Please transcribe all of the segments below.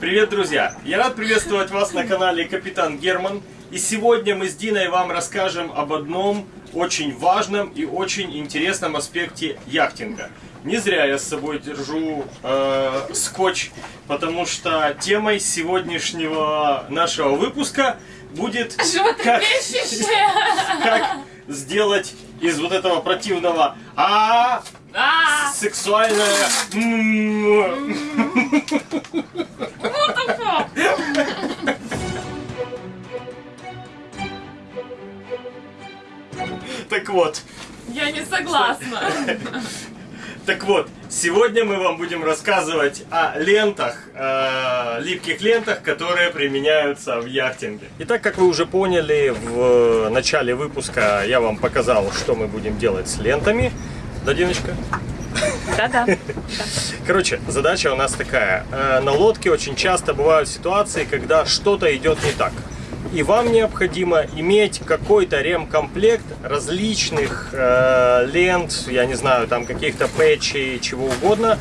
Привет, друзья! Я рад приветствовать вас на канале Капитан Герман. И сегодня мы с Диной вам расскажем об одном очень важном и очень интересном аспекте яхтинга. Не зря я с собой держу э, скотч, потому что темой сегодняшнего нашего выпуска будет как, как сделать из вот этого противного а, А, сексуальное? Так вот, Я не согласна. так вот, сегодня мы вам будем рассказывать о лентах, э, липких лентах, которые применяются в яхтинге. И так как вы уже поняли, в начале выпуска я вам показал, что мы будем делать с лентами. Да, Диночка? Да-да. Короче, задача у нас такая. Э, На лодке очень часто бывают ситуации, когда что-то идет не так. И вам необходимо иметь какой-то ремкомплект различных э, лент, я не знаю, там каких-то пэтчей, чего угодно,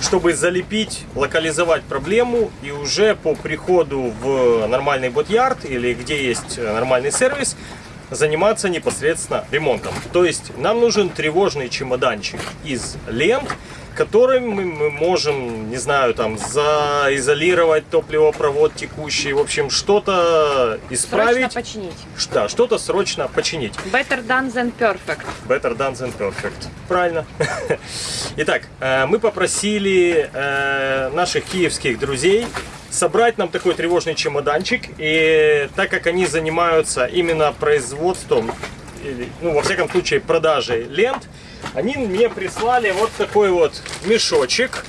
чтобы залепить, локализовать проблему и уже по приходу в нормальный бот-ярд или где есть э, нормальный сервис, заниматься непосредственно ремонтом. То есть нам нужен тревожный чемоданчик из лент, которым мы, можем, не знаю, там, заизолировать топливопровод текущий, в общем, что-то Срочно исправить, починить. Ш- да, что-то срочно починить. Better done than perfect. Better done than perfect. Правильно. Итак, э, мы попросили э, наших киевских друзей собрать нам такой тревожный чемоданчик. И так как они занимаются именно производством, или, ну, во всяком случае, продажей лент, они мне прислали вот такой вот мешочек.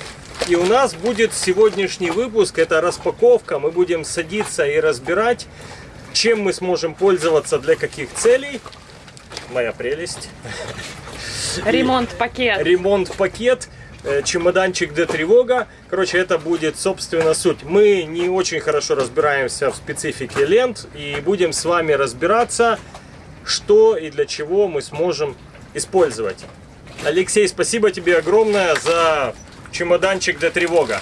И у нас будет сегодняшний выпуск, это распаковка. Мы будем садиться и разбирать, чем мы сможем пользоваться, для каких целей. Моя прелесть Ремонт-пакет. ремонт-пакет, э, чемоданчик для тревога. Короче, это будет, собственно, суть. Мы не очень хорошо разбираемся в специфике лент и будем с вами разбираться, что и для чего мы сможем использовать. Алексей, спасибо тебе огромное за чемоданчик для тревога.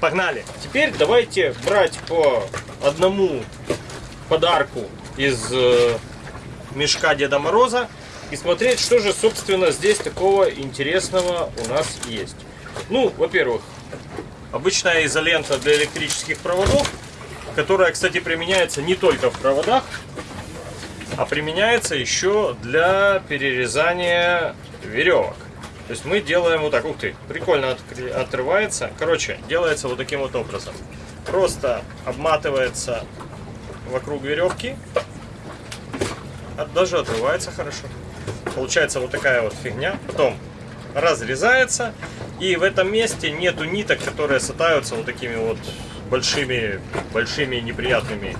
Погнали! Теперь давайте брать по одному подарку из э, мешка Деда Мороза и смотреть, что же, собственно, здесь такого интересного у нас есть. Ну, во-первых, обычная изолента для электрических проводов, которая, кстати, применяется не только в проводах, а применяется еще для перерезания веревок. То есть мы делаем вот так, ух ты, прикольно отрывается. Короче, делается вот таким вот образом. Просто обматывается вокруг веревки, даже отрывается хорошо. Получается вот такая вот фигня. Потом разрезается. И в этом месте нету ниток, которые сатаются вот такими вот большими, большими неприятными,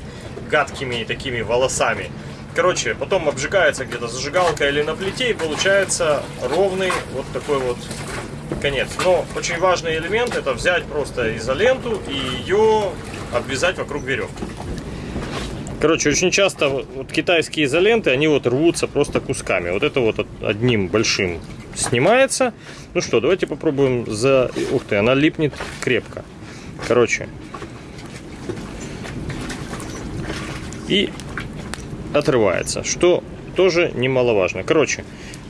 гадкими такими волосами. Короче, потом обжигается где-то зажигалка или на плите и получается ровный вот такой вот конец. Но очень важный элемент это взять просто изоленту и ее обвязать вокруг веревки. Короче, очень часто вот китайские изоленты, они вот рвутся просто кусками. Вот это вот од- одним большим снимается. Ну что, давайте попробуем за... Ух ты, она липнет крепко. Короче. И отрывается, что тоже немаловажно. Короче,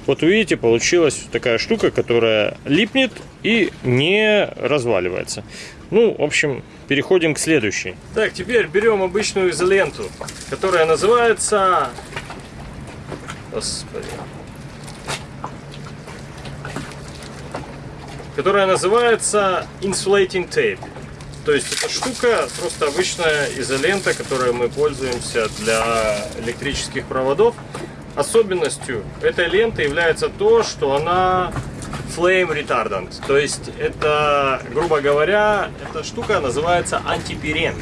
вот видите, получилась такая штука, которая липнет и не разваливается. Ну, в общем, переходим к следующей. Так, теперь берем обычную изоленту, которая называется... Господи. Которая называется Insulating Tape. То есть эта штука просто обычная изолента, которой мы пользуемся для электрических проводов. Особенностью этой ленты является то, что она flame retardant. То есть это, грубо говоря, эта штука называется антипирен.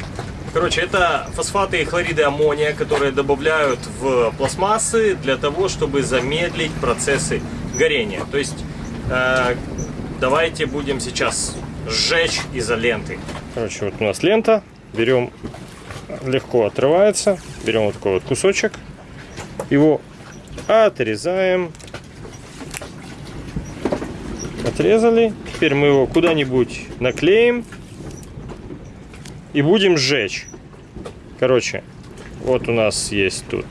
Короче, это фосфаты и хлориды аммония, которые добавляют в пластмассы для того, чтобы замедлить процессы горения. То есть э, давайте будем сейчас сжечь изоленты. Короче, вот у нас лента. Берем, легко отрывается. Берем вот такой вот кусочек. Его отрезаем. Отрезали. Теперь мы его куда-нибудь наклеим. и будем сжечь. Короче, вот у нас есть тут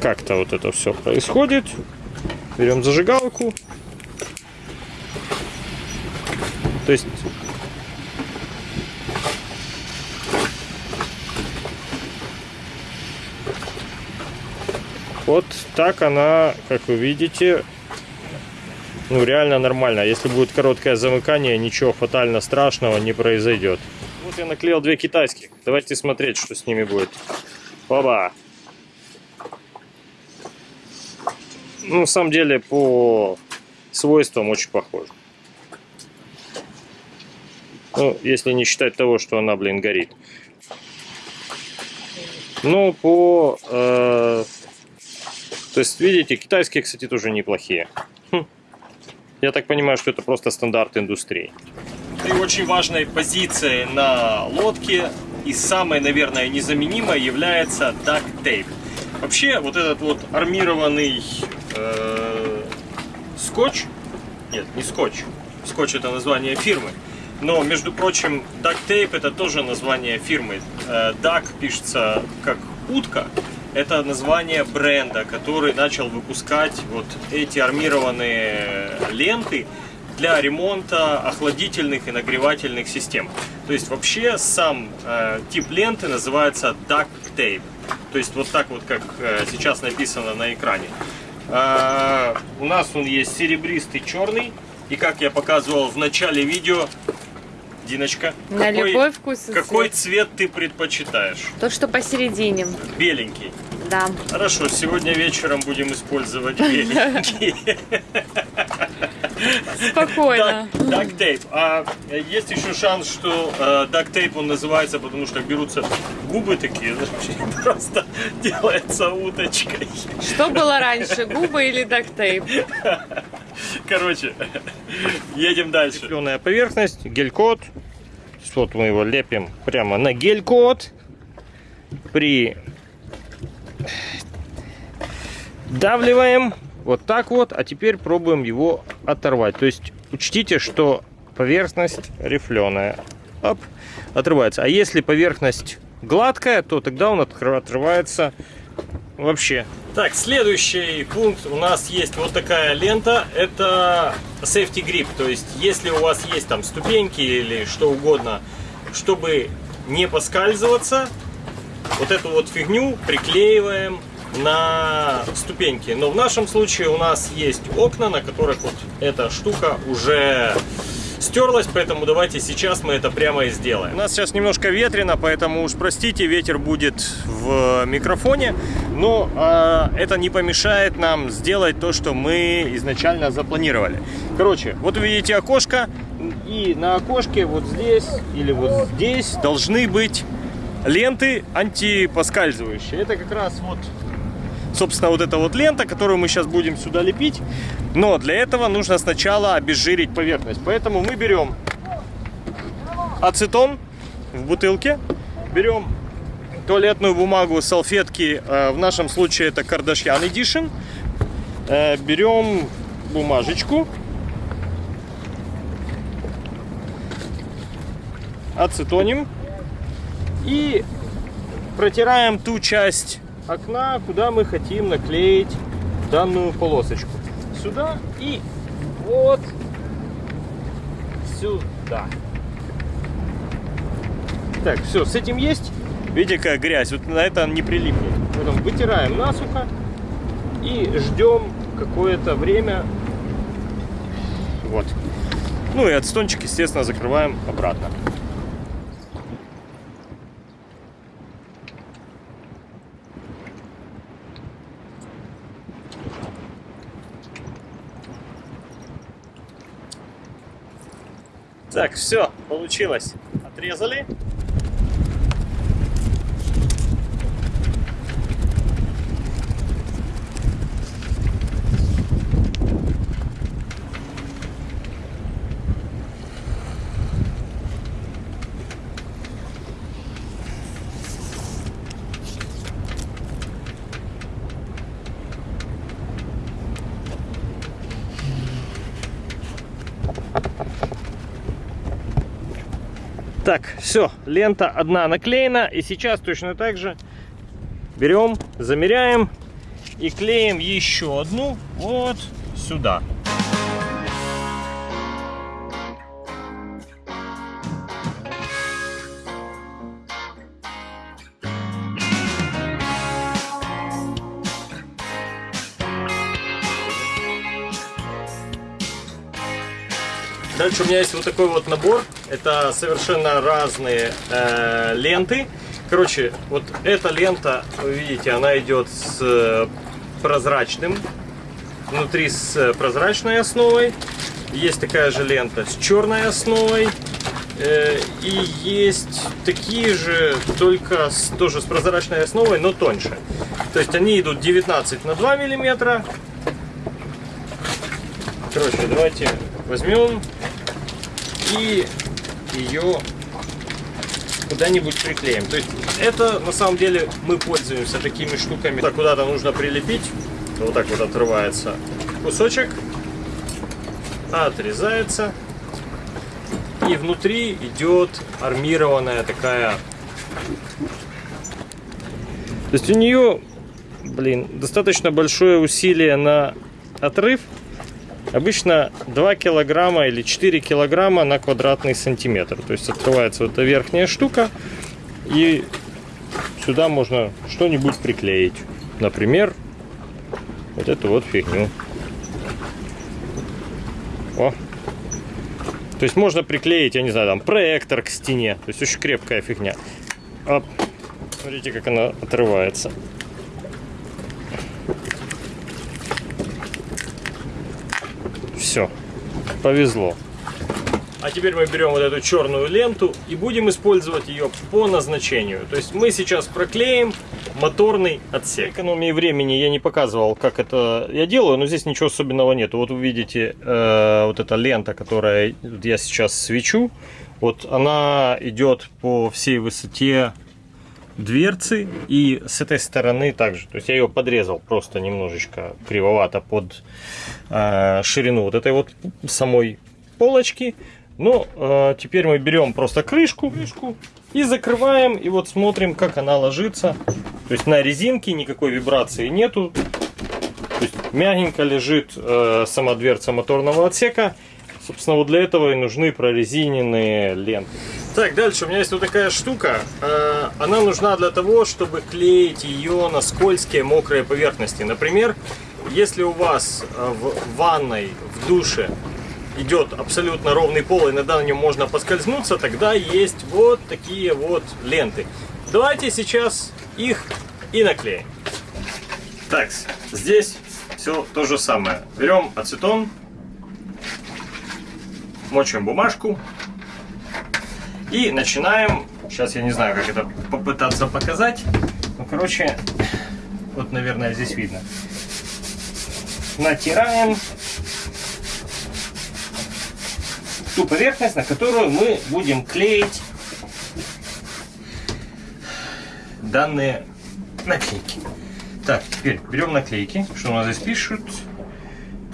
как-то вот это все происходит. Берем зажигалку. То есть вот так она, как вы видите, ну реально нормально. Если будет короткое замыкание, ничего фатально страшного не произойдет. Вот я наклеил две китайских. Давайте смотреть, что с ними будет. Оба! Ну, на самом деле, по свойствам очень похоже. Ну, если не считать того, что она, блин, горит. Ну, по... Э, то есть, видите, китайские, кстати, тоже неплохие. Хм. Я так понимаю, что это просто стандарт индустрии. И очень важной позицией на лодке и самой, наверное, незаменимой является tape. Вообще, вот этот вот армированный э, скотч, нет, не скотч, скотч это название фирмы, но, между прочим, tape это тоже название фирмы. Э, duck пишется как утка, это название бренда, который начал выпускать вот эти армированные ленты для ремонта охладительных и нагревательных систем. То есть вообще сам э, тип ленты называется duct tape. То есть вот так вот, как э, сейчас написано на экране. Э, у нас он есть серебристый, черный. И как я показывал в начале видео, Диночка, На какой, любой вкус какой цвет. цвет ты предпочитаешь? Тот, что посередине. Беленький. Да. Хорошо, сегодня вечером будем использовать беленький. Спокойно. Дактейп. А есть еще шанс, что э, дактейп он называется, потому что берутся губы такие, знаешь, просто делается уточкой. Что было раньше, губы или дактейп? Короче, едем дальше. Зеленая поверхность, гель-код. Вот мы его лепим прямо на гель-код. При давливаем вот так вот, а теперь пробуем его оторвать. То есть учтите, что поверхность рифленая. Оп, отрывается. А если поверхность гладкая, то тогда он отрывается вообще. Так, следующий пункт. У нас есть вот такая лента. Это safety grip. То есть, если у вас есть там ступеньки или что угодно, чтобы не поскальзываться, вот эту вот фигню приклеиваем на ступеньки. Но в нашем случае у нас есть окна, на которых вот эта штука уже стерлась, поэтому давайте сейчас мы это прямо и сделаем. У нас сейчас немножко ветрено, поэтому уж простите, ветер будет в микрофоне, но э, это не помешает нам сделать то, что мы изначально запланировали. Короче, вот видите окошко, и на окошке вот здесь или вот здесь должны быть ленты антипоскальзывающие. Это как раз вот собственно, вот эта вот лента, которую мы сейчас будем сюда лепить. Но для этого нужно сначала обезжирить поверхность. Поэтому мы берем ацетон в бутылке, берем туалетную бумагу, салфетки, э, в нашем случае это Kardashian Edition, Э, берем бумажечку, ацетоним и протираем ту часть окна, куда мы хотим наклеить данную полосочку. Сюда и вот сюда. Так, все, с этим есть. Видите, какая грязь. Вот на это не прилипнет. Потом вытираем насухо и ждем какое-то время. Вот. Ну и отстончик, естественно, закрываем обратно. Так, все, получилось. Отрезали. Так, все, лента одна наклеена. И сейчас точно так же берем, замеряем и клеим еще одну вот сюда. Дальше у меня есть вот такой вот набор. Это совершенно разные э, ленты. Короче, вот эта лента, вы видите, она идет с э, прозрачным, внутри с э, прозрачной основой. Есть такая же лента с черной основой. Э, и есть такие же, только с, тоже с прозрачной основой, но тоньше. То есть они идут 19 на 2 миллиметра. Короче, давайте возьмем и ее куда-нибудь приклеим. То есть это на самом деле мы пользуемся такими штуками. Так куда-то нужно прилепить. Вот так вот отрывается кусочек, отрезается. И внутри идет армированная такая. То есть у нее, блин, достаточно большое усилие на отрыв. Обычно 2 килограмма или 4 килограмма на квадратный сантиметр. То есть открывается вот эта верхняя штука. И сюда можно что-нибудь приклеить. Например, вот эту вот фигню. О. То есть можно приклеить, я не знаю, там проектор к стене. То есть очень крепкая фигня. Оп. Смотрите, как она отрывается. Все, повезло. А теперь мы берем вот эту черную ленту и будем использовать ее по назначению. То есть мы сейчас проклеим моторный отсек. Экономии времени я не показывал, как это я делаю, но здесь ничего особенного нет. Вот вы видите э, вот эта лента, которая я сейчас свечу. Вот она идет по всей высоте дверцы и с этой стороны также. То есть я ее подрезал просто немножечко кривовато под э, ширину вот этой вот самой полочки. Ну, э, теперь мы берем просто крышку, крышку и закрываем, и вот смотрим, как она ложится. То есть на резинке никакой вибрации нету. То есть мягенько лежит э, сама дверца моторного отсека. Собственно, вот для этого и нужны прорезиненные ленты. Так, дальше у меня есть вот такая штука. Э, она нужна для того, чтобы клеить ее на скользкие мокрые поверхности. Например, если у вас э, в ванной, в душе идет абсолютно ровный пол, иногда на нем можно поскользнуться, тогда есть вот такие вот ленты. Давайте сейчас их и наклеим. Так, здесь все то же самое. Берем ацетон, мочим бумажку и начинаем. Сейчас я не знаю, как это попытаться показать. Ну, короче, вот, наверное, здесь видно. Натираем ту поверхность, на которую мы будем клеить данные наклейки. Так, теперь берем наклейки. Что у нас здесь пишут?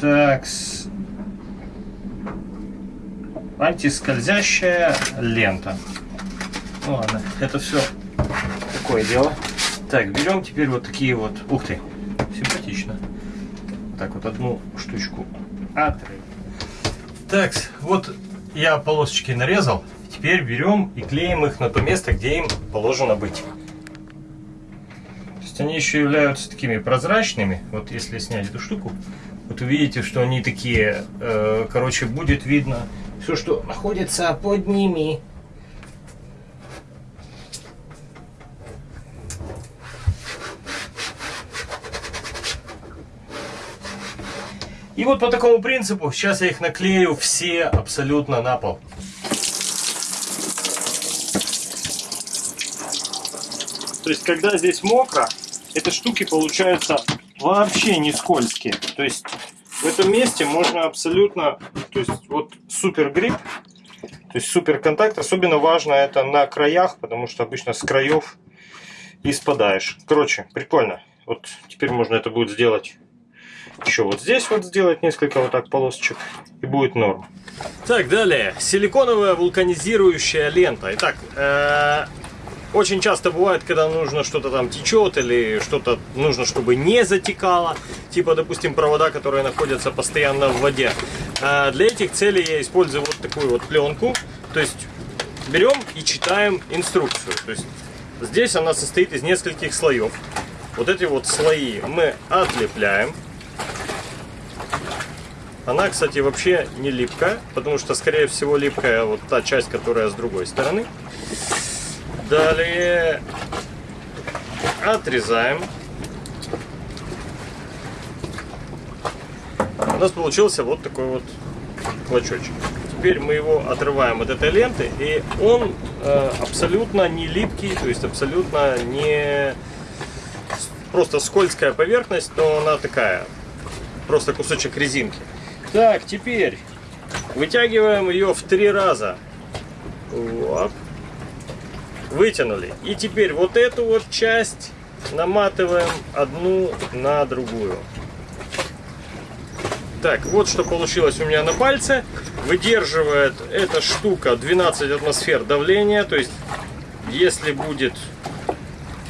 Так, антискользящая лента. Ну ладно, это все такое дело. Так, берем теперь вот такие вот. Ух ты, симпатично. Так вот одну штучку отрываем. Так, вот я полосочки нарезал. Теперь берем и клеим их на то место, где им положено быть. То есть они еще являются такими прозрачными. Вот если снять эту штуку, вот увидите, что они такие, э, короче, будет видно все, что находится под ними. И вот по такому принципу сейчас я их наклею все абсолютно на пол. То есть, когда здесь мокро, эти штуки получаются вообще не скользкие. То есть, в этом месте можно абсолютно, то есть, вот супер грипп, то есть супер контакт. Особенно важно это на краях, потому что обычно с краев и спадаешь. Короче, прикольно. Вот теперь можно это будет сделать еще вот здесь вот сделать несколько вот так полосочек, и будет норм. Так, далее. Силиконовая вулканизирующая лента. Итак, э, очень часто бывает, когда нужно что-то там течет или что-то нужно, чтобы не затекало. Типа, допустим, провода, которые находятся постоянно в воде. Э, для этих целей я использую вот такую вот пленку. То есть берем и читаем инструкцию. То есть здесь она состоит из нескольких слоев. Вот эти вот слои мы отлепляем. Она, кстати, вообще не липкая, потому что, скорее всего, липкая вот та часть, которая с другой стороны. Далее отрезаем. У нас получился вот такой вот клочочек. Теперь мы его отрываем от этой ленты, и он э, абсолютно не липкий, то есть абсолютно не просто скользкая поверхность, но она такая, просто кусочек резинки. Так, теперь вытягиваем ее в три раза. Вот. Вытянули. И теперь вот эту вот часть наматываем одну на другую. Так, вот что получилось у меня на пальце. Выдерживает эта штука 12 атмосфер давления. То есть, если будет...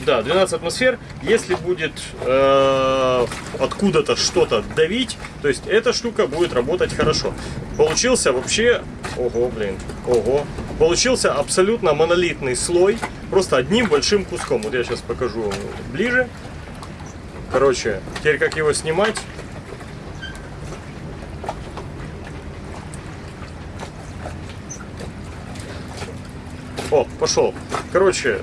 Да, 12 атмосфер. Если будет э, откуда-то что-то давить, то есть эта штука будет работать хорошо. Получился вообще... Ого, блин. Ого. Получился абсолютно монолитный слой. Просто одним большим куском. Вот я сейчас покажу ближе. Короче, теперь как его снимать... О, пошел. Короче,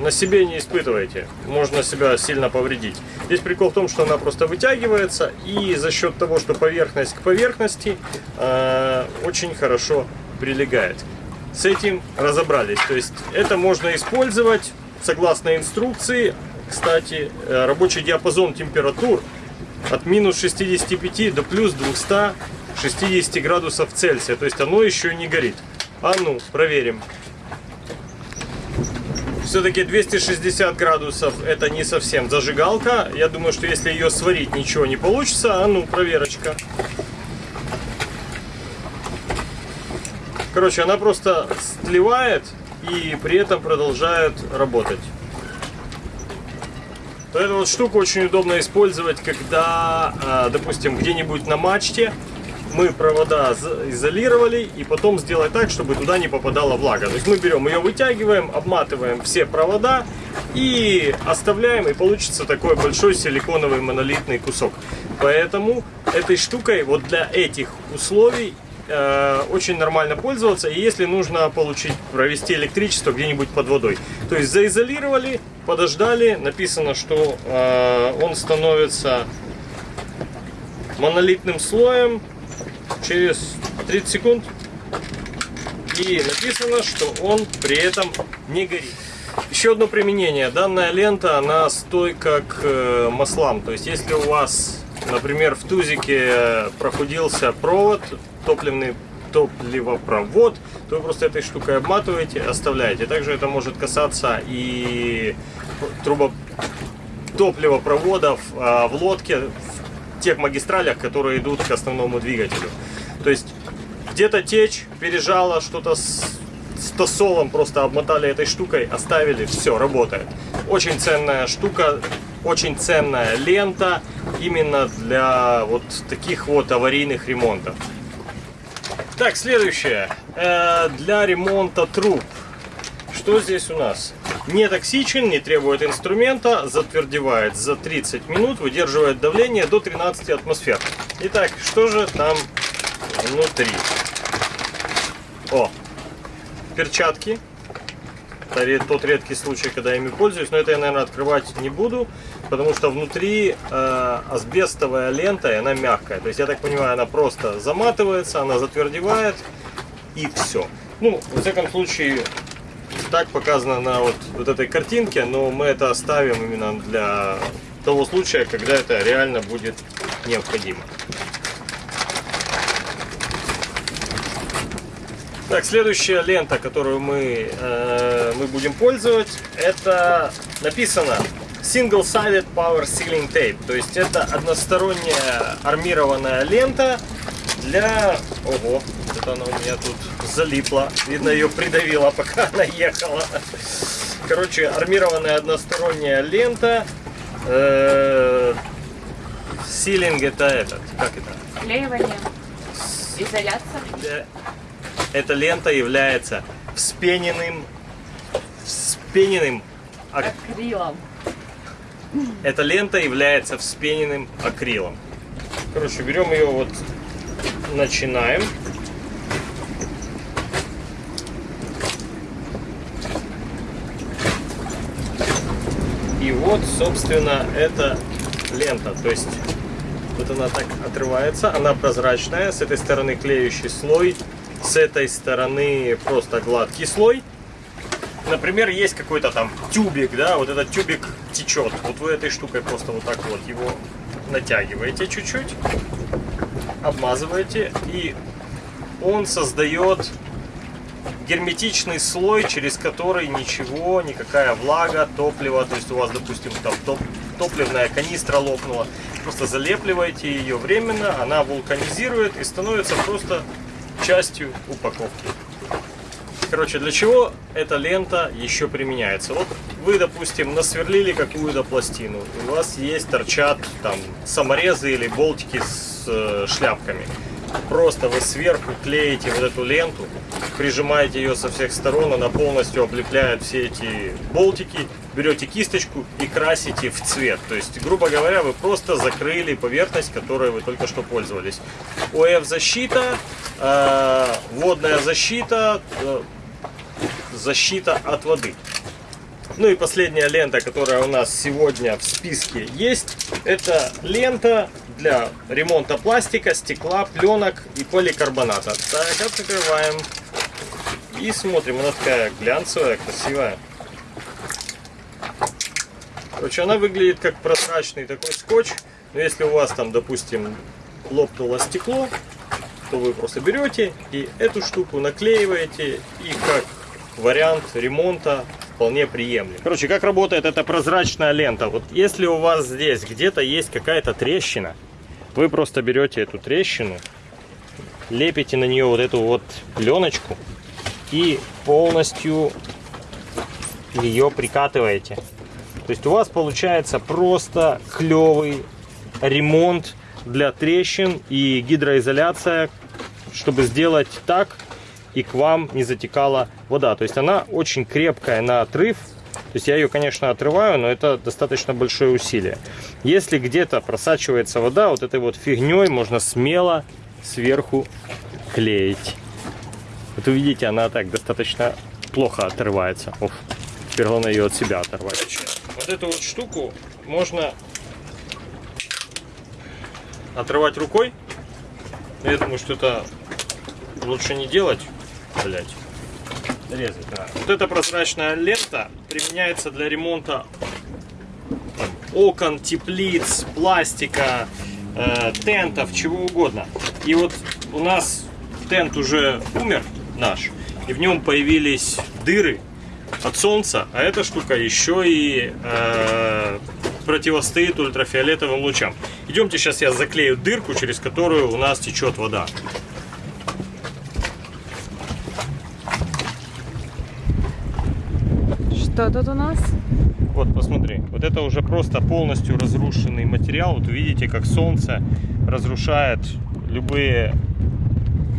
на себе не испытывайте. Можно себя сильно повредить. Здесь прикол в том, что она просто вытягивается. И за счет того, что поверхность к поверхности, э, очень хорошо прилегает. С этим разобрались. То есть это можно использовать согласно инструкции. Кстати, э, рабочий диапазон температур от минус 65 до плюс 260 градусов Цельсия. То есть оно еще не горит. А ну, проверим. Все-таки 260 градусов это не совсем зажигалка. Я думаю, что если ее сварить, ничего не получится. А ну, проверочка. Короче, она просто сливает и при этом продолжает работать. Эту вот штуку очень удобно использовать, когда, а, допустим, где-нибудь на мачте мы провода изолировали и потом сделать так, чтобы туда не попадала влага. То есть мы берем ее, вытягиваем, обматываем все провода и оставляем, и получится такой большой силиконовый монолитный кусок. Поэтому этой штукой вот для этих условий э, очень нормально пользоваться. И если нужно получить, провести электричество где-нибудь под водой. То есть заизолировали, подождали, написано, что э, он становится монолитным слоем через 30 секунд. И написано, что он при этом не горит. Еще одно применение. Данная лента, она стойка к э, маслам. То есть, если у вас, например, в тузике прохудился провод, топливный топливопровод, то вы просто этой штукой обматываете, оставляете. Также это может касаться и трубо топливопроводов а, в лодке, в тех магистралях, которые идут к основному двигателю. То есть где-то течь, пережало что-то с, с тосолом, просто обмотали этой штукой, оставили, все, работает. Очень ценная штука, очень ценная лента именно для вот таких вот аварийных ремонтов. Так, следующее. Э, для ремонта труб. Что здесь у нас? Не токсичен, не требует инструмента, затвердевает за 30 минут, выдерживает давление до 13 атмосфер. Итак, что же там внутри? О, перчатки. Это тот редкий случай, когда я ими пользуюсь, но это я, наверное, открывать не буду, потому что внутри э, асбестовая лента, и она мягкая. То есть, я так понимаю, она просто заматывается, она затвердевает, и все. Ну, во всяком случае, так показано на вот, вот этой картинке, но мы это оставим именно для того случая, когда это реально будет необходимо. Так, следующая лента, которую мы, э, мы будем пользовать, это написано single-sided power sealing tape. То есть это односторонняя армированная лента для... Ого, это она у меня тут залипла. Видно, ее придавило, пока она ехала. Короче, армированная односторонняя лента. Э, Силинг это этот, как это? Клеивание. Изоляция. Э, Эта лента является вспененным, вспененным, ак- Акрилом. эта лента является вспененным акрилом. Короче, берем ее вот, начинаем. И вот, собственно, эта лента. То есть, вот она так отрывается, она прозрачная. С этой стороны клеющий слой, с этой стороны просто гладкий слой. Например, есть какой-то там тюбик, да, вот этот тюбик течет. Вот вы этой штукой просто вот так вот его натягиваете чуть-чуть, обмазываете, и он создает герметичный слой, через который ничего, никакая влага, топливо, то есть у вас, допустим, там топ- топливная канистра лопнула, просто залепливаете ее временно, она вулканизирует и становится просто частью упаковки. Короче, для чего эта лента еще применяется? Вот вы, допустим, насверлили какую-то пластину, у вас есть, торчат там саморезы или болтики с э, шляпками. Просто вы сверху клеите вот эту ленту, прижимаете ее со всех сторон, она полностью облепляет все эти болтики, берете кисточку и красите в цвет. То есть, грубо говоря, вы просто закрыли поверхность, которой вы только что пользовались. ОФ защита, э, водная защита, э, защита от воды. Ну и последняя лента, которая у нас сегодня в списке есть, это лента для ремонта пластика, стекла, пленок и поликарбоната. Так, открываем и смотрим. Она такая глянцевая, красивая. Короче, она выглядит как прозрачный такой скотч. Но если у вас там, допустим, лопнуло стекло, то вы просто берете и эту штуку наклеиваете и как вариант ремонта вполне приемлем. Короче, как работает эта прозрачная лента? Вот если у вас здесь где-то есть какая-то трещина, вы просто берете эту трещину, лепите на нее вот эту вот пленочку и полностью ее прикатываете. То есть у вас получается просто клевый ремонт для трещин и гидроизоляция, чтобы сделать так, и к вам не затекала вода. То есть она очень крепкая на отрыв. То есть я ее, конечно, отрываю, но это достаточно большое усилие. Если где-то просачивается вода, вот этой вот фигней можно смело сверху клеить. Вот увидите, она так достаточно плохо отрывается. Оф, теперь главное ее от себя оторвать. Вот эту вот штуку можно отрывать рукой. Я думаю, что это лучше не делать. Блять. Резать надо. Вот эта прозрачная лента применяется для ремонта там, окон, теплиц, пластика, э, тентов, чего угодно. И вот у нас тент уже умер наш, и в нем появились дыры от солнца, а эта штука еще и э, противостоит ультрафиолетовым лучам. Идемте, сейчас я заклею дырку, через которую у нас течет вода. Что тут у нас? Вот, посмотри, вот это уже просто полностью разрушенный материал. Вот видите, как солнце разрушает любые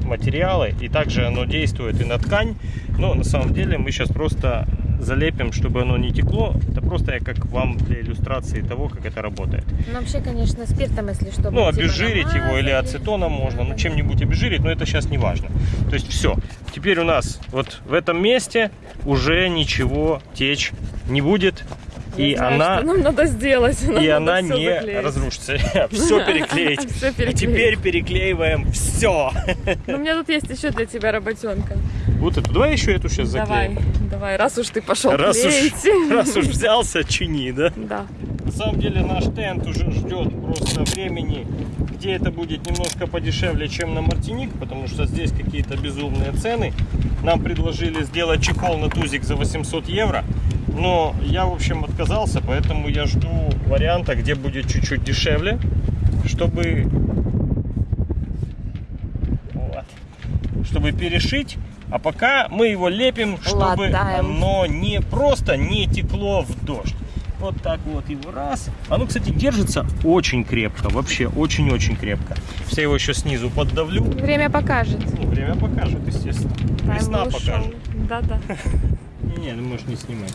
материалы, и также оно действует и на ткань. Но на самом деле мы сейчас просто залепим, чтобы оно не текло. Это просто я как вам для иллюстрации того, как это работает. Ну, вообще, конечно, спиртом, если что. Ну, типа, обезжирить его или намазали. ацетоном можно, ну чем-нибудь обезжирить, но это сейчас не важно. То есть все. Теперь у нас вот в этом месте уже ничего течь не будет. И знаю, она что нам надо сделать. Нам и надо она не заклеить. разрушится. Все переклеить. Всё А переклеить. теперь переклеиваем все. Ну, у меня тут есть еще для тебя работенка. Вот эту. Давай еще эту сейчас Давай, заклеим. давай, раз уж ты пошел Раз уж, клеить. раз уж взялся, чини, да? Да. На самом деле наш тент уже ждет просто времени, где это будет немножко подешевле, чем на Мартиник, потому что здесь какие-то безумные цены. Нам предложили сделать чехол на тузик за 800 евро. Но я, в общем, отказался, поэтому я жду варианта, где будет чуть-чуть дешевле, чтобы... Вот. Чтобы перешить. А пока мы его лепим, чтобы Латаем. оно не просто не текло в дождь. Вот так вот его раз. Оно, кстати, держится очень крепко. Вообще очень-очень крепко. Я его еще снизу поддавлю. Время покажет. Ну, время покажет, естественно. Весна Таймер ушел. покажет. Да-да. Не, ну можешь не снимать.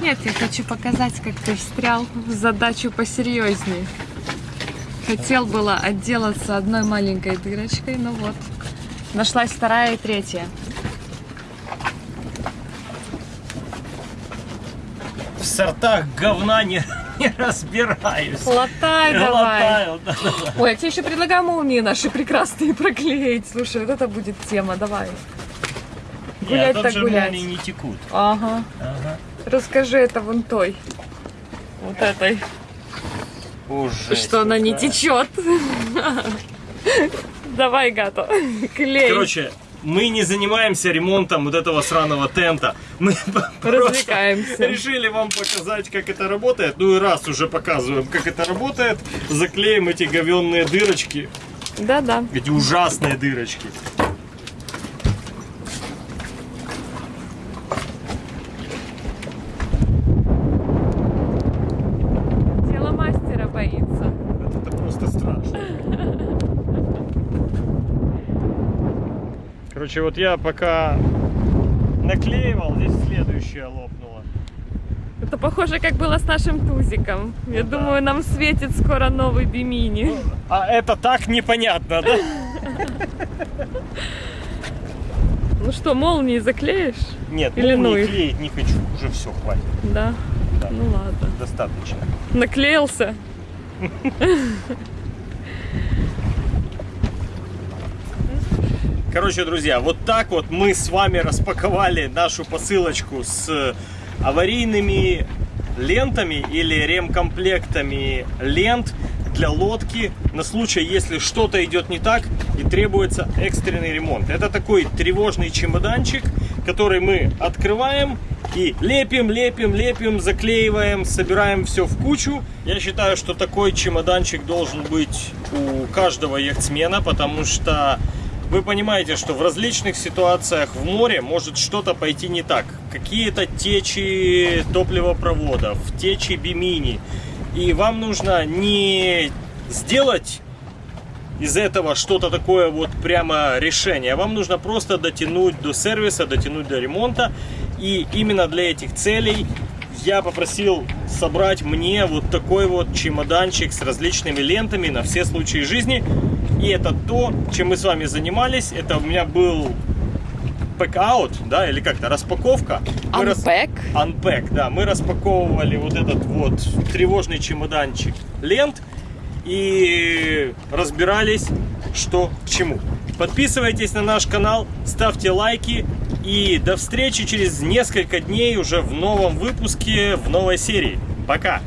Нет, я хочу показать, как ты встрял в задачу посерьезнее. Хотел было отделаться одной маленькой дырочкой, но вот. Нашлась вторая и третья. В сортах говна не, не разбираюсь. Латай давай. Латаю, да, да, да. Ой, я тебе еще предлагаю молнии наши прекрасные проклеить. Слушай, вот это будет тема, давай. Гулять так гулять. молнии не текут. Ага. Ага. Расскажи это вон той. Вот этой. Уже. что она не течет. Давай, Гато, клей. Короче, мы не занимаемся ремонтом вот этого сраного тента. Мы Развлекаемся. решили вам показать, как это работает. Ну и раз уже показываем, как это работает, заклеим эти говенные дырочки, Да-да. эти ужасные дырочки. Короче, вот я пока наклеивал, здесь следующее лопнуло. Это похоже, как было с нашим тузиком. Я Ну да. думаю, нам светит скоро новый бимини. А это так непонятно, да? Ну что, молнии заклеишь? Нет, Или ну ну не клеить не хочу, уже все, хватит, Да. Да. Ну ладно. достаточно. Наклеился. Короче, друзья, вот так вот мы с вами распаковали нашу посылочку с аварийными лентами или ремкомплектами лент для лодки на случай, если что-то идет не так и требуется экстренный ремонт. Это такой тревожный чемоданчик, который мы открываем и лепим, лепим, лепим, заклеиваем, собираем все в кучу. Я считаю, что такой чемоданчик должен быть у каждого яхтсмена, потому что вы понимаете, что в различных ситуациях в море может что-то пойти не так. Какие-то течи топливопроводов, течи бимини. И вам нужно не сделать из этого что-то такое вот прямо решение. Вам нужно просто дотянуть до сервиса, дотянуть до ремонта. И именно для этих целей я попросил собрать мне вот такой вот чемоданчик с различными лентами на все случаи жизни. И это то, чем мы с вами занимались. Это у меня был pack-out, да, или как-то распаковка. Мы рас- Unpack. Unpack, да. Мы распаковывали вот этот вот тревожный чемоданчик лент и разбирались, что к чему. Подписывайтесь на наш канал, ставьте лайки и до встречи через несколько дней уже в новом выпуске, в новой серии. Пока!